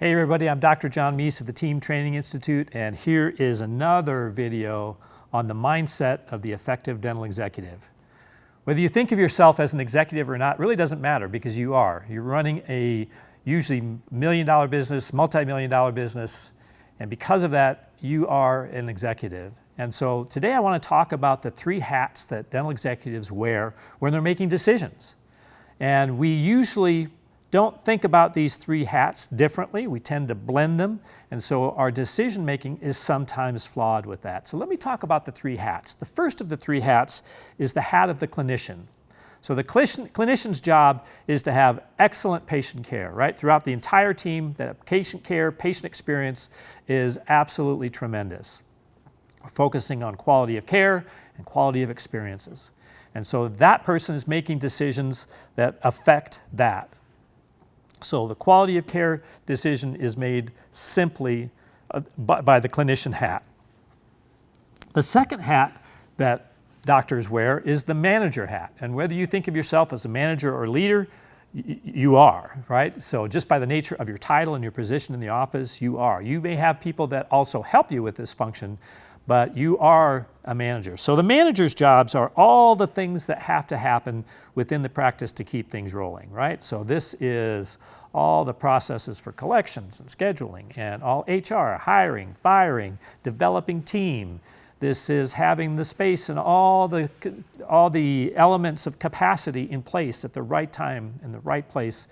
Hey everybody, I'm Dr. John Meis of the Team Training Institute and here is another video on the mindset of the effective dental executive. Whether you think of yourself as an executive or not really doesn't matter because you are. You're running a usually million dollar business, multi-million dollar business, and because of that, you are an executive. And so today I want to talk about the three hats that dental executives wear when they're making decisions. And we usually don't think about these three hats differently. We tend to blend them. And so our decision making is sometimes flawed with that. So let me talk about the three hats. The first of the three hats is the hat of the clinician. So the clinician's job is to have excellent patient care, right? Throughout the entire team, that patient care, patient experience is absolutely tremendous. We're focusing on quality of care and quality of experiences. And so that person is making decisions that affect that. So the quality of care decision is made simply uh, by, by, the clinician hat. The second hat that doctors wear is the manager hat. And whether you think of yourself as a manager or leader, you are, right? So just by the nature of your title and your position in the office, you are. You may have people that also help you with this function, but you are a manager. So the manager's jobs are all the things that have to happen within the practice to keep things rolling, right? So this is all the processes for collections and scheduling and all HR, hiring, firing, developing team. This is having the space and all the, all the elements of capacity in place at the right time in the right place.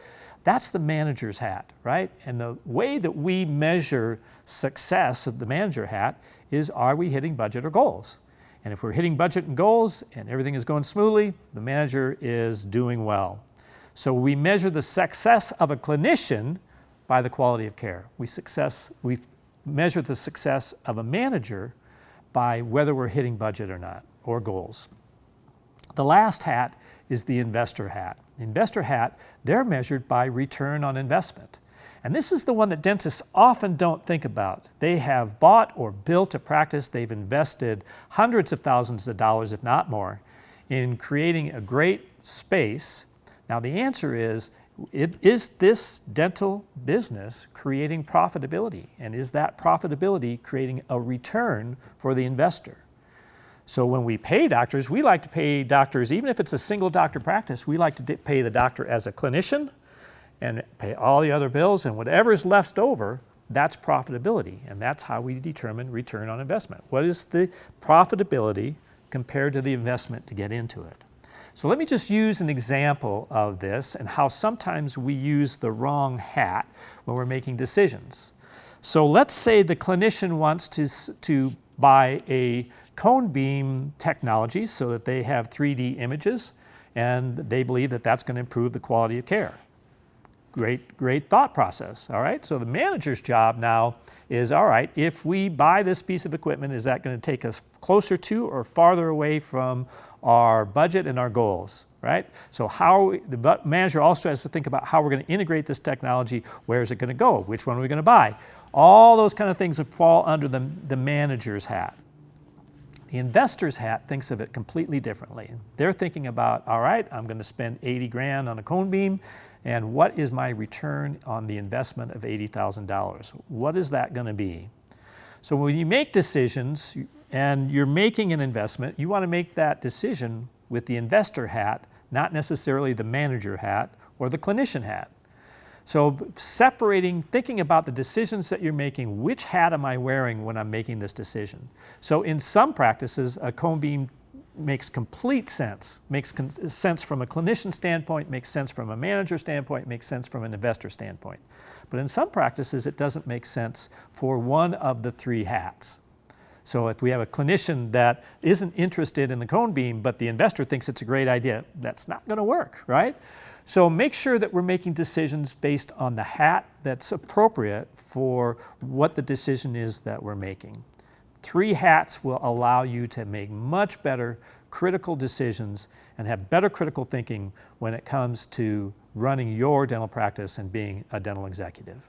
That's the manager's hat, right? And the way that we measure success of the manager hat is are we hitting budget or goals? And if we're hitting budget and goals and everything is going smoothly, the manager is doing well. So we measure the success of a clinician by the quality of care. We, success, we measure the success of a manager by whether we're hitting budget or not, or goals. The last hat is the investor hat. Investor hat, they're measured by return on investment. And this is the one that dentists often don't think about. They have bought or built a practice, they've invested hundreds of thousands of dollars, if not more, in creating a great space. Now the answer is, is this dental business creating profitability? And is that profitability creating a return for the investor? So when we pay doctors, we like to pay doctors, even if it's a single doctor practice, we like to pay the doctor as a clinician, and pay all the other bills and whatever is left over, that's profitability. And that's how we determine return on investment. What is the profitability compared to the investment to get into it? So let me just use an example of this and how sometimes we use the wrong hat when we're making decisions. So let's say the clinician wants to, to buy a cone beam technology so that they have 3D images and they believe that that's going to improve the quality of care great, great thought process, all right? So the manager's job now is, all right, if we buy this piece of equipment, is that gonna take us closer to or farther away from our budget and our goals, right? So how, the manager also has to think about how we're gonna integrate this technology, where is it gonna go, which one are we gonna buy? All those kind of things fall under the, the manager's hat. The investor's hat thinks of it completely differently. They're thinking about, all right, I'm going to spend 80 grand on a cone beam, and what is my return on the investment of $80,000? What is that going to be? So when you make decisions and you're making an investment, you want to make that decision with the investor hat, not necessarily the manager hat or the clinician hat. So separating, thinking about the decisions that you're making, which hat am I wearing when I'm making this decision? So in some practices, a cone beam makes complete sense, makes sense from a clinician standpoint, makes sense from a manager standpoint, makes sense from an investor standpoint. But in some practices, it doesn't make sense for one of the three hats. So if we have a clinician that isn't interested in the cone beam, but the investor thinks it's a great idea, that's not going to work, right? So make sure that we're making decisions based on the hat that's appropriate for what the decision is that we're making. Three hats will allow you to make much better critical decisions and have better critical thinking when it comes to running your dental practice and being a dental executive.